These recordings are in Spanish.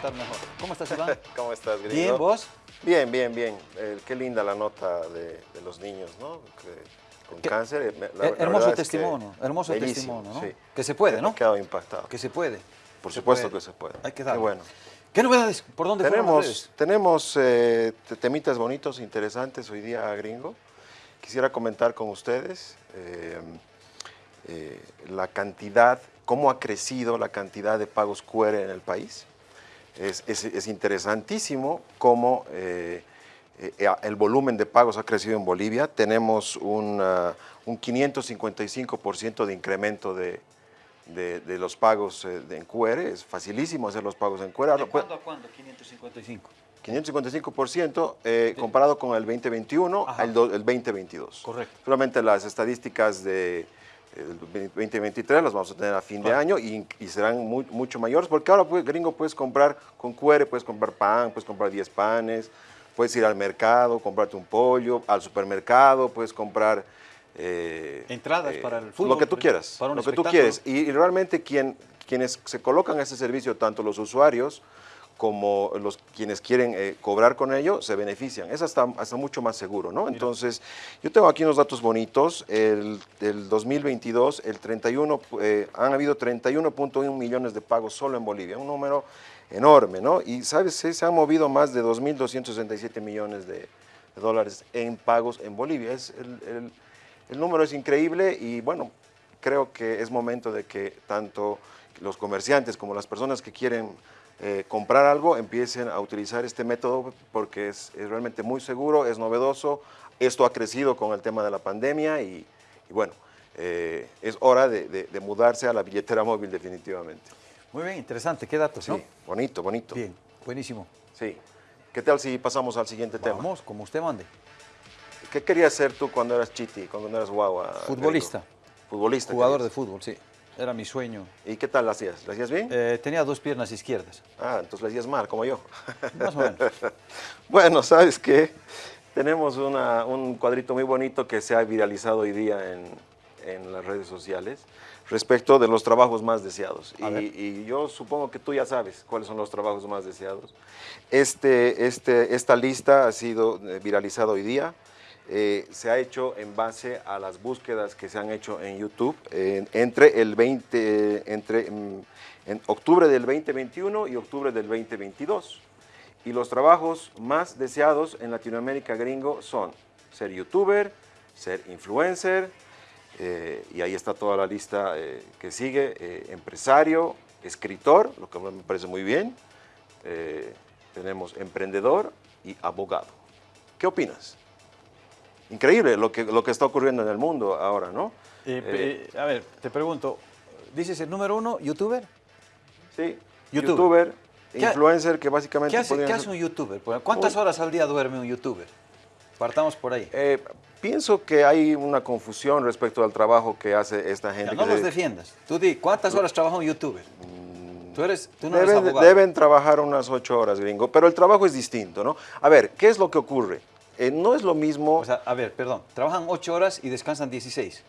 presentar mejor. ¿Cómo estás, Iván? ¿Cómo estás, gringo? Bien, ¿vos? Bien, bien, bien. Eh, qué linda la nota de, de los niños, ¿no? Que- con ¿Qué? cáncer. eh, me- la- la hermoso es que testimonio, hermoso testimonio, ¿no? sí. Que se puede, ¿no? Me quedado impactado. Que se puede. Por Se supuesto puede. que se puede. Hay que Qué darle. bueno. ¿Qué novedades? ¿Por dónde Tenemos, tenemos eh, te- temitas bonitos, interesantes hoy día, gringo. Quisiera comentar con ustedes eh, eh, la cantidad, cómo ha crecido la cantidad de pagos QR en el país. Es, es- es interesantísimo cómo eh, eh, el volumen de pagos ha crecido en Bolivia. Tenemos un, ah, un 555% de incremento de, de- de los pagos eh, de- en QR. Es facilísimo hacer los pagos en QR. ¿De pues, cuándo a cuándo? 555. 555% eh, comparado con el 2021 Ajá. al do- el 2022. Correcto. Solamente las estadísticas de el 2023 las vamos a tener a fin de año y, y serán mu- mucho mayores porque ahora pues, gringo puedes comprar con QR, puedes comprar pan, puedes comprar 10 panes, puedes ir al mercado, comprarte un pollo, al supermercado, puedes comprar eh, Entradas para el fútbol, Lo que tú quieras, para un lo que tú quieres. Y, y realmente quien, quienes se colocan a ese servicio, tanto los usuarios como los quienes quieren eh, cobrar con ello, se benefician. Es hasta, hasta mucho más seguro, ¿no? Entonces, yo tengo aquí unos datos bonitos. El, el 2022, el 31, eh, han habido 31.1 millones de pagos solo en Bolivia, un número enorme, ¿no? Y, ¿sabes? Se, se han movido más de 2.267 millones de, de dólares en pagos en Bolivia. Es el- el- el número es increíble y bueno, creo que es momento de que tanto los comerciantes como las personas que quieren eh, comprar algo empiecen a utilizar este método porque es, es realmente muy seguro, es novedoso, esto ha crecido con el tema de la pandemia y, y bueno, eh, es hora de, de- de mudarse a la billetera móvil definitivamente. Muy bien, interesante. ¿Qué datos, Sí, no? bonito, bonito. Bien, buenísimo. Sí. ¿Qué tal si pasamos al siguiente tema? Vamos, como usted mande. ¿Qué querías ser tú cuando eras chiti, cuando eras guagua? Futbolista. Futbolista. Jugador de fútbol, sí. Era mi sueño. ¿Y qué tal lo hacías? ¿Lo hacías bien? Eh, tenía dos piernas izquierdas, Ah, entonces lo hacías mal, como yo. más o menos. bueno, ¿sabes qué? Tenemos una- un cuadrito muy bonito que se ha viralizado hoy día en, en las redes sociales respecto de los trabajos más deseados. Y, y yo supongo que tú ya sabes cuáles son los trabajos más deseados. Este, este, esta lista ha sido eh, viralizada hoy día. Eh, se ha hecho en base a las búsquedas que se han hecho en YouTube eh, entre el 20, entre mm, en octubre del 2021 y octubre del 2022. Y los trabajos más deseados en Latinoamérica gringo son ser youtuber, ser influencer, eh, y ahí está toda la lista eh, que sigue, eh, empresario, escritor, lo que me parece muy bien, eh, tenemos emprendedor y abogado. ¿Qué opinas? Increíble lo que, lo que está ocurriendo en el mundo ahora, ¿no? Eh, Eh, a ver, te pregunto, ¿dices el número uno, youtuber? sí, youtuber. youtuber, ¿Qué ha- influencer, que básicamente ¿Qué hace, qué hace un youtuber? ¿Cuántas horas al día duerme un youtuber? Partamos por ahí. Eh, pienso que hay una confusión respecto al trabajo que hace esta gente. Ya, que no los se- defiendas. Tú di, ¿cuántas horas trabaja un youtuber? Tú, eres, tú no eres Deben, abogado. deben trabajar unas ocho horas, gringo, pero el trabajo es distinto, ¿no? A ver, ¿qué es lo que ocurre? Eh, no es lo mismo, O sea, a ver, perdón, trabajan ocho horas y descansan 16.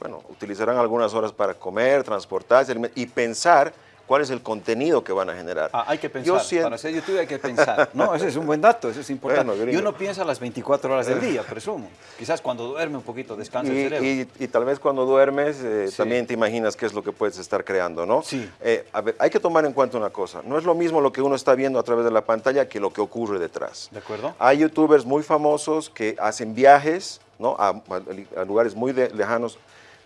bueno, utilizarán algunas horas para comer, transportarse y pensar cuál es el contenido que van a generar. Ah, hay que Yo pensar. siento- Para ser youtuber hay que pensar. No, ese es un buen dato, eso es importante. Bueno, y uno piensa las 24 horas del día, presumo. Quizás cuando duerme un poquito descansa el cerebro. y- y tal vez cuando duermes eh, Sí. también te imaginas qué es lo que puedes estar creando, ¿no? Sí. Eh, a ver, hay que tomar en cuenta una cosa. No es lo mismo lo que uno está viendo a través de la pantalla que lo que ocurre detrás. ¿De acuerdo? Hay youtubers muy famosos que hacen viajes ¿no? a, a- a lugares muy de- lejanos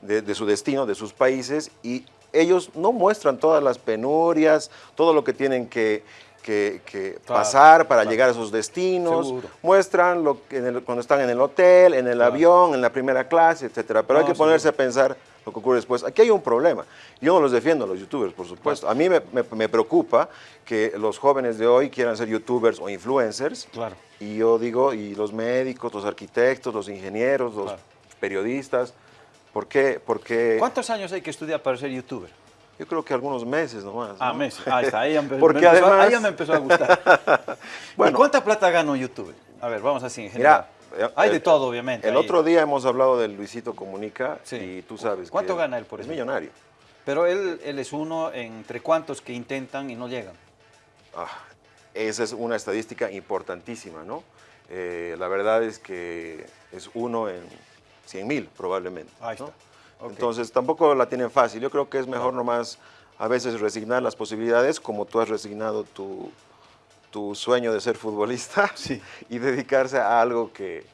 de, de su destino, de sus países, y ellos no muestran todas las penurias, todo lo que tienen que, que- que Claro, pasar para claro. llegar a sus destinos, Seguro. muestran lo que en el- cuando están en el hotel, en el Claro. avión, en la primera clase, etcétera. Pero hay que ponerse a pensar lo que ocurre después. Aquí hay un problema. Yo no los defiendo a los youtubers, por supuesto. A mí me, me- me preocupa que los jóvenes de hoy quieran ser youtubers o influencers. Claro. Y yo digo, y los médicos, los arquitectos, los ingenieros, los periodistas, ¿por qué? Porque ¿Cuántos años hay que estudiar para ser youtuber? yo creo que algunos meses nomás. Ah, ¿no? meses. Ahí está, ahí me, Porque me empezó, además- ahí ya me empezó a gustar. Bueno. ¿Y cuánta plata gana un youtuber? A ver, vamos así en general. Mira, eh, hay de eh, todo, obviamente. El ahí. otro día hemos hablado del Luisito Comunica Sí. y tú sabes ¿Cuánto que gana él por es ejemplo? millonario. Pero él, él es uno entre cuantos que intentan y no llegan. Ah, esa es una estadística importantísima, ¿no? Eh, la verdad es que es uno en 100 mil probablemente. Ahí está. Entonces tampoco la tienen fácil. Yo creo que es mejor nomás a veces resignar las posibilidades como tú has resignado tu, tu sueño de ser futbolista y dedicarse a algo que,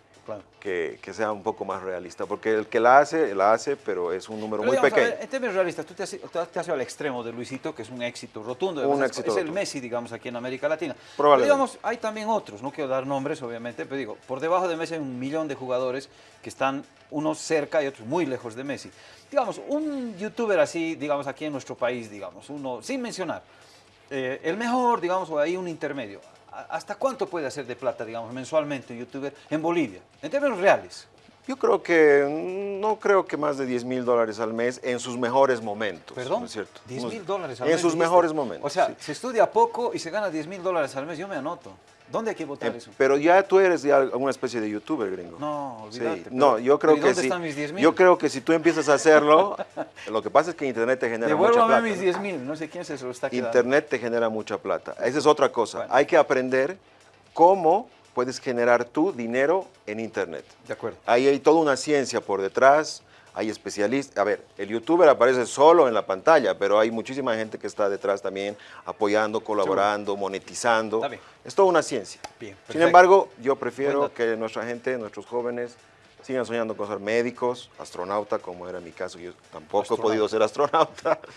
que, que, sea un poco más realista, porque el que la hace, la hace, pero es un número muy pequeño. Ver, en términos realistas, tú te has, te has, al extremo de Luisito, que es un éxito rotundo, un es, éxito es el Messi, digamos, aquí en América Latina. Pero digamos, hay también otros, no quiero dar nombres, obviamente, pero digo, por debajo de Messi hay un millón de jugadores que están unos cerca y otros muy lejos de Messi. Digamos, un youtuber así, digamos, aquí en nuestro país, digamos, uno, sin mencionar, eh, el mejor, digamos, o ahí un intermedio. ¿Hasta cuánto puede hacer de plata, digamos, mensualmente un youtuber en Bolivia, en términos reales? Yo creo que, mm, no creo que más de 10 mil dólares al mes en sus mejores momentos. ¿Perdón? ¿no es cierto? 10 mil dólares al mes. En sus mejores momentos. O sea, se estudia poco y se gana 10 mil dólares al mes, yo me anoto. ¿Dónde hay que votar eh, eso? Pero ya tú eres ya una especie de youtuber, gringo. No, olvídate. Sí. No, yo creo ¿y que dónde si, están mis 10 mil? Yo creo que si tú empiezas a hacerlo, lo que pasa es que Internet te genera mucha plata. mis 10 mil, no sé quién se lo está quedando. Internet te genera mucha plata. Esa es otra cosa. Hay que aprender cómo puedes generar tu dinero en Internet. De acuerdo. Ahí hay toda una ciencia por detrás, hay especialistas. A ver, el youtuber aparece solo en la pantalla, pero hay muchísima gente que está detrás también apoyando, colaborando, monetizando. Es toda una ciencia. Bien, Sin embargo, yo prefiero que nuestra gente, nuestros jóvenes, sigan soñando con ser médicos, astronauta, como era mi caso. Yo tampoco he podido ser astronauta.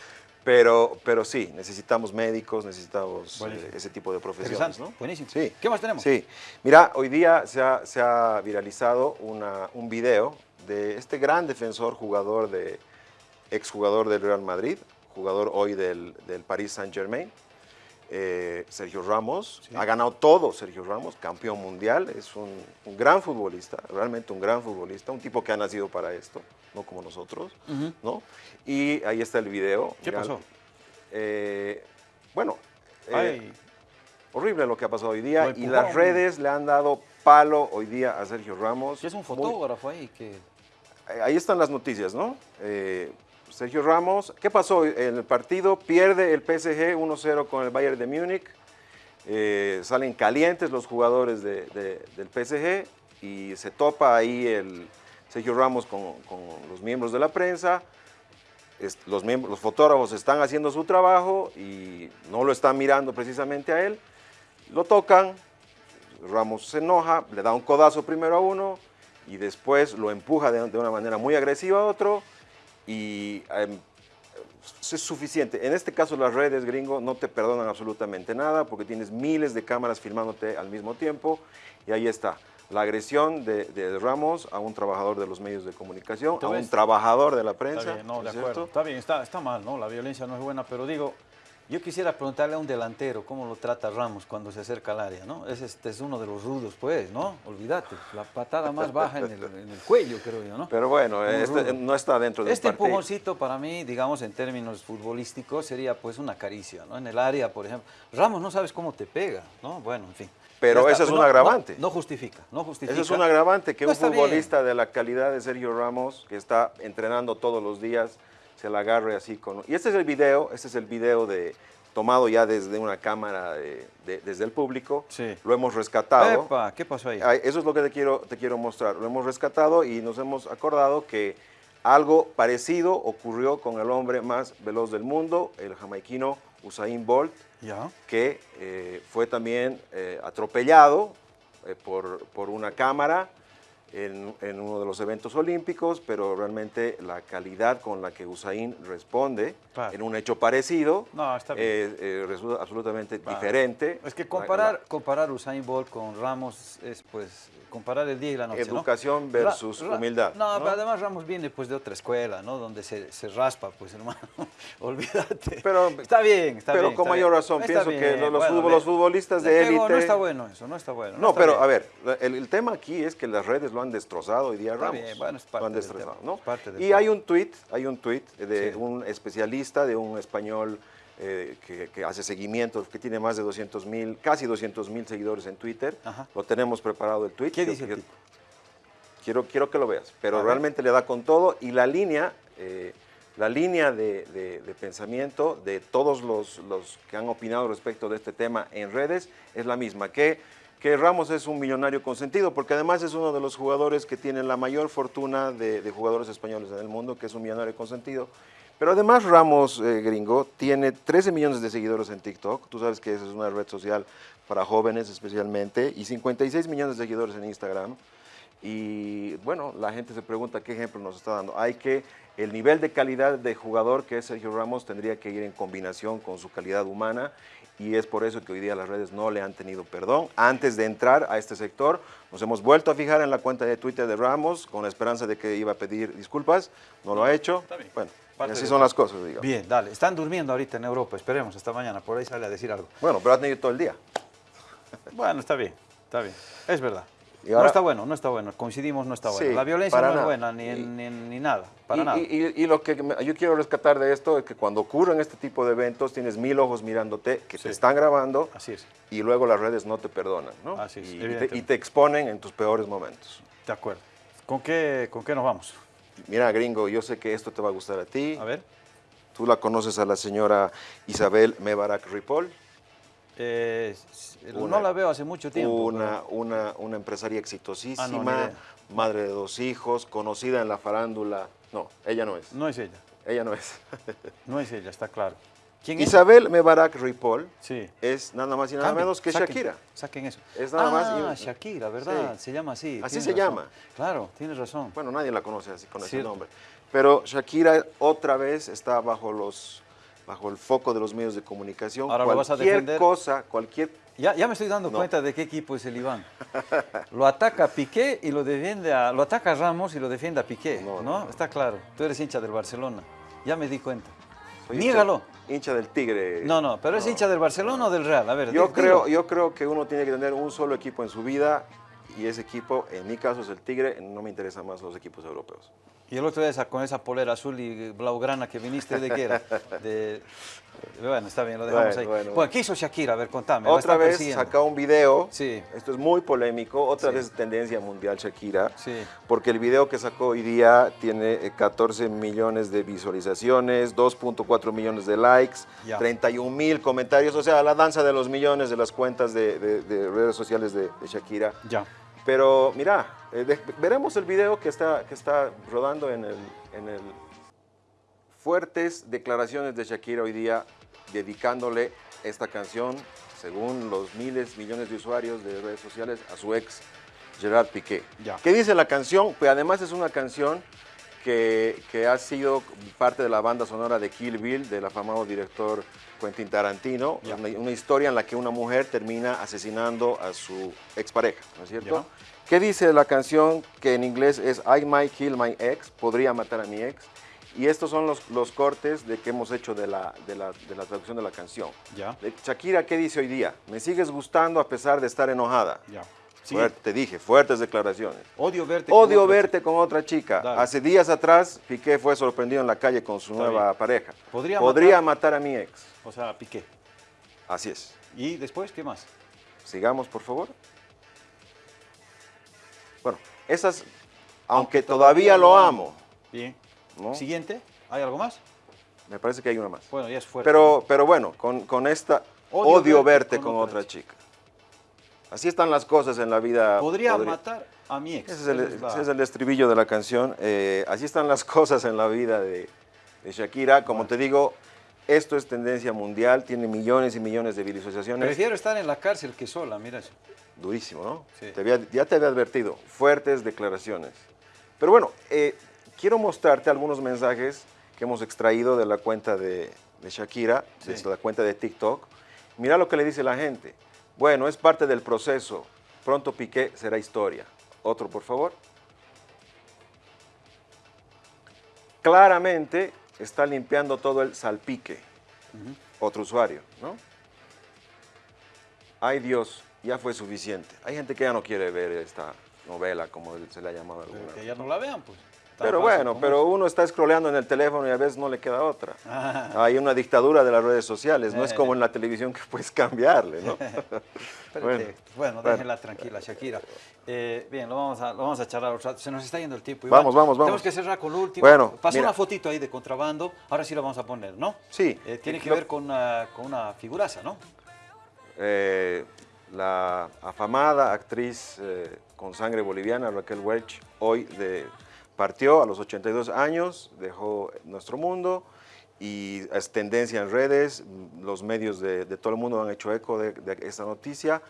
Pero, pero sí, necesitamos médicos, necesitamos eh, ese tipo de profesiones. ¿no? Buenísimo. Sí. ¿Qué más tenemos? Sí. Mira, hoy día se ha, se ha viralizado una, un video de este gran defensor, jugador de, exjugador del Real Madrid, jugador hoy del, del Paris Saint-Germain, eh, Sergio Ramos. Ha ganado todo Sergio Ramos, campeón mundial, es un, un, gran futbolista, realmente un gran futbolista, un tipo que ha nacido para esto, no como nosotros, ¿no? Y ahí está el video. ¿Qué pasó? Eh, bueno, eh, horrible lo que ha pasado hoy día y las redes le han dado palo hoy día a Sergio Ramos. Y es un fotógrafo ahí que... Ahí están las noticias, ¿no? Eh, Sergio Ramos, ¿qué pasó en el partido? Pierde el PSG 1-0 con el Bayern de Múnich. Eh, salen calientes los jugadores de, del PSG y se topa ahí el Sergio Ramos con, los miembros de la prensa. los, los fotógrafos están haciendo su trabajo y no lo están mirando precisamente a él. Lo tocan, Ramos se enoja, le da un codazo primero a uno y después lo empuja de, de una manera muy agresiva a otro y em, es suficiente. En este caso las redes gringo no te perdonan absolutamente nada porque tienes miles de cámaras filmándote al mismo tiempo y ahí está. La agresión de, Ramos a un trabajador de los medios de comunicación, a un trabajador de la prensa. Está bien, no, de acuerdo. Está bien, está, está mal, ¿no? La violencia no es buena, pero digo, yo quisiera preguntarle a un delantero cómo lo trata Ramos cuando se acerca al área, ¿no? Es, este es uno de los rudos, pues, ¿no? Olvídate, la patada más baja en el, cuello, creo yo, ¿no? Pero bueno, este no está dentro de Este empujoncito para mí, digamos, en términos futbolísticos, sería pues una caricia, ¿no? En el área, por ejemplo. Ramos no sabes cómo te pega, ¿no? Bueno, en fin. Pero eso es un agravante. No, justifica, no justifica. Eso es un agravante que un futbolista de la calidad de Sergio Ramos, que está entrenando todos los días, se la agarre así con... Y este es el video, este es el video de, tomado ya desde una cámara desde el público, sí. lo hemos rescatado. Epa, ¿Qué pasó ahí? Eso es lo que te quiero, te quiero mostrar. Lo hemos rescatado y nos hemos acordado que algo parecido ocurrió con el hombre más veloz del mundo, el jamaiquino Usain Bolt, ¿Ya? que eh, fue también eh, atropellado eh, por, por una cámara en, uno de los eventos olímpicos, pero realmente la calidad con la que Usain responde en un hecho parecido resulta absolutamente diferente. Es que comparar, comparar Usain Bolt con Ramos es pues comparar el día y la noche. Educación versus humildad. No, pero además Ramos viene pues de otra escuela, ¿no? Donde se, se raspa, pues hermano, olvídate. Pero, está bien, está pero bien. Pero con mayor razón, pienso que los, los, futbolistas de élite... No está bueno eso, no está bueno. No, pero a ver, el, el, tema aquí es que las redes lo han destrozado hoy día Ramos. Bien, bueno, es parte lo han destrozado, ¿no? Parte y hay un tuit, hay un tuit de sí. un especialista, de un español eh, que, que, hace seguimiento, que tiene más de 200 mil, casi 200 mil seguidores en Twitter. Ajá. Lo tenemos preparado el tweet. ¿Qué dice el tipo? Quiero, quiero que lo veas, pero A realmente ver. le da con todo y la línea, eh, la línea de, pensamiento de todos los, los, que han opinado respecto de este tema en redes es la misma, que, que Ramos es un millonario consentido, porque además es uno de los jugadores que tienen la mayor fortuna de, jugadores españoles en el mundo, que es un millonario consentido. Pero además Ramos, eh, gringo, tiene 13 millones de seguidores en TikTok, tú sabes que esa es una red social para jóvenes especialmente, y 56 millones de seguidores en Instagram. Y bueno, la gente se pregunta qué ejemplo nos está dando. Hay que el nivel de calidad de jugador que es Sergio Ramos tendría que ir en combinación con su calidad humana y es por eso que hoy día las redes no le han tenido perdón. Antes de entrar a este sector, nos hemos vuelto a fijar en la cuenta de Twitter de Ramos con la esperanza de que iba a pedir disculpas, no lo ha hecho. Bueno, así son las cosas, digamos. Bien, dale. Están durmiendo ahorita en Europa, esperemos hasta mañana, por ahí sale a decir algo. Bueno, pero ha tenido todo el día. Bueno, está bien, está bien. Es verdad no está bueno, no está bueno, coincidimos, no está bueno. la violencia no es buena ni, ni, nada, para nada. Y, lo que yo quiero rescatar de esto es que cuando ocurren este tipo de eventos tienes mil ojos mirándote, que te están grabando, Así es. y luego las redes no te perdonan, ¿no? Así es, y, te, exponen en tus peores momentos. De acuerdo. ¿Con qué, ¿Con qué nos vamos? Mira, gringo, yo sé que esto te va a gustar a ti. A ver. Tú la conoces a la señora Isabel Mebarak Ripoll. Eh, no la veo hace mucho tiempo. Una, una, una empresaria exitosísima, ah, madre de dos hijos, conocida en la farándula. No, ella no es. No es ella. Ella no es. no es ella, está claro. ¿Quién Isabel Mebarak Ripoll sí. es nada más y nada menos que Shakira. Saquen eso. Es nada más ah, Shakira, ¿verdad? Se llama así. Así se llama. Claro, tienes razón. Bueno, nadie la conoce así con ese nombre. Pero Shakira otra vez está bajo los bajo el foco de los medios de comunicación. Ahora cualquier lo vas a defender. cosa, cualquier... Ya, ya me estoy dando cuenta de qué equipo es el Iván. Lo ataca Piqué y lo defiende a... Lo ataca Ramos y lo defiende a Piqué, ¿no? Está claro. Tú eres hincha del Barcelona. Ya me di cuenta. Niégalo. Hincha, del Tigre. No, no, pero es hincha del Barcelona o del Real. A ver, yo creo, yo creo que uno tiene que tener un solo equipo en su vida y ese equipo, en mi caso es el Tigre, no me interesan más los equipos europeos. Y el otro día con esa polera azul y blaugrana que viniste, ¿de qué era? De, bueno, está bien, lo dejamos ahí. Bueno, ¿qué hizo Shakira? A ver, contame. Otra vez saca un video, sí. esto es muy polémico, otra vez tendencia mundial Shakira, sí. porque el video que sacó hoy día tiene 14 eh, millones de visualizaciones, 2.4 millones de likes, 31 mil comentarios, o sea, la danza de los millones de las cuentas de, redes sociales de, de Shakira. Ya. Pero mira, eh, veremos el video que está, que está rodando en el, en el fuertes declaraciones de Shakira hoy día dedicándole esta canción, según los miles, millones de usuarios de redes sociales, a su ex Gerard Piqué. ¿Qué dice la canción? Pues además es una canción que, que, ha sido parte de la banda sonora de Kill Bill, del afamado director Quentin Tarantino, una, historia en la que una mujer termina asesinando a su expareja, ¿no es cierto? ¿Qué dice la canción que en inglés es I might kill my ex, podría matar a mi ex? Y estos son los, los cortes de que hemos hecho de la, de la, de la traducción de la canción. Ya. Shakira, ¿qué dice hoy día? Me sigues gustando a pesar de estar enojada. Te dije, fuertes declaraciones. Odio verte Odio con verte otra con otra chica. Hace días atrás, Piqué fue sorprendido en la calle con su nueva pareja. ¿Podría, Podría matar? a mi ex. O sea, Piqué. Así es. ¿Y después qué más? Sigamos, por favor. Bueno, esas, aunque, todavía, lo amo. Bien. Siguiente, ¿hay algo más? Me parece que hay una más. Bueno, ya es fuerte. Pero, pero bueno, con, esta, odio, verte, con, otra, chica. Así están las cosas en la vida. Podría, matar a mi ex. Ese es el, estribillo de la canción. Eh, así están las cosas en la vida de, Shakira. Como te digo, esto es tendencia mundial, tiene millones y millones de visualizaciones. Prefiero estar en la cárcel que sola, mira eso. Durísimo, ¿no? Sí. ya te había advertido, fuertes declaraciones. Pero bueno, eh, quiero mostrarte algunos mensajes que hemos extraído de la cuenta de, Shakira, de la cuenta de TikTok. Mira lo que le dice la gente. Bueno, es parte del proceso. Pronto Piqué será historia. Otro, por favor. Claramente está limpiando todo el salpique. Otro usuario, ¿no? Ay Dios, ya fue suficiente. Hay gente que ya no quiere ver esta novela, como se le ha llamado alguna Que ya no la vean, pues. Pero bueno, pero uno está scrolleando en el teléfono y a veces no le queda otra. Ah. Hay una dictadura de las redes sociales, no es como en la televisión que puedes cambiarle, ¿no? bueno, bueno, déjenla tranquila, Shakira. Eh, bien, lo vamos, a, lo vamos a charlar Se nos está yendo el tiempo. Vamos, vamos, vamos. Tenemos que cerrar con lo último. Bueno, Pasó una fotito ahí de contrabando, ahora sí lo vamos a poner, ¿no? Sí. Eh, tiene que ver con una, con una figuraza, ¿no? Eh, la afamada actriz con sangre boliviana, Raquel Welch, hoy de, partió a los 82 años, dejó nuestro mundo y es tendencia en redes, los medios de, todo el mundo han hecho eco de, esta noticia,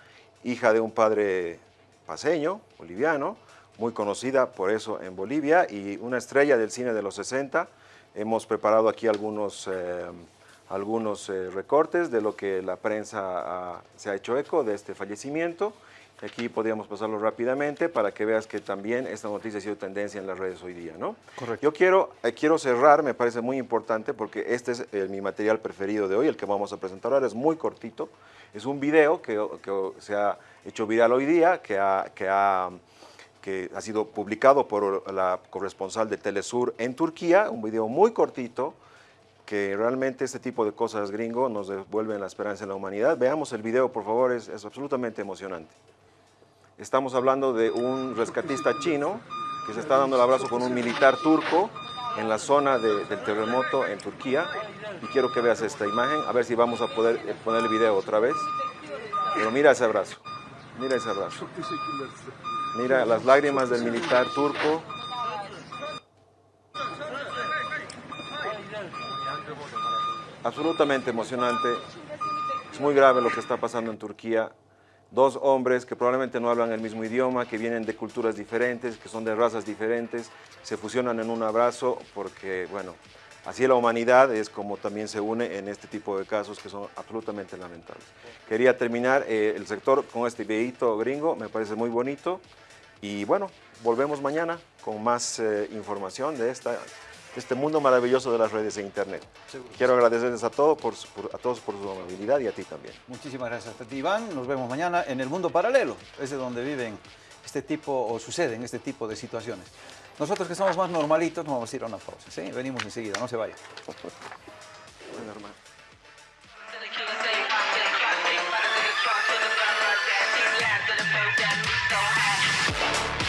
hija de un padre paseño, boliviano, muy conocida por eso en Bolivia y una estrella del cine de los 60. Hemos preparado aquí algunos, eh, algunos eh, recortes de lo que la prensa se ha hecho eco de este fallecimiento. Aquí podríamos pasarlo rápidamente para que veas que también esta noticia ha sido tendencia en las redes hoy día, ¿no? Correcto. Yo quiero, eh, quiero cerrar, me parece muy importante, porque este es eh, mi material preferido de hoy, el que vamos a presentar ahora, es muy cortito. Es un video que, que se ha hecho viral hoy día, que ha, que ha que ha sido publicado por la corresponsal de Telesur en Turquía, un video muy cortito, que realmente este tipo de cosas gringo nos devuelven la esperanza en la humanidad. Veamos el video, por favor, es, es absolutamente emocionante. Estamos hablando de un rescatista chino que se está dando el abrazo con un militar turco en la zona del terremoto en Turquía. Y quiero que veas esta imagen, a ver si vamos a poder eh, poner el video otra vez. Pero mira ese abrazo, mira ese abrazo. Mira las lágrimas del militar turco. Absolutamente emocionante. Es muy grave lo que está pasando en Turquía dos hombres que probablemente no hablan el mismo idioma, que vienen de culturas diferentes, que son de razas diferentes, se fusionan en un abrazo porque, bueno, así la humanidad es como también se une en este tipo de casos que son absolutamente lamentables. Quería terminar eh, el sector con este videito gringo, me parece muy bonito y bueno, volvemos mañana con más eh, información de esta este mundo maravilloso de las redes de Internet. Quiero agradecerles a, todos por, a todos por su amabilidad y a ti también. Muchísimas gracias a ti, Iván. Nos vemos mañana en el mundo paralelo, es de donde viven este tipo o suceden este tipo de situaciones. Nosotros que somos más normalitos nos vamos a ir a una pausa. Venimos enseguida, no se vayan. normal.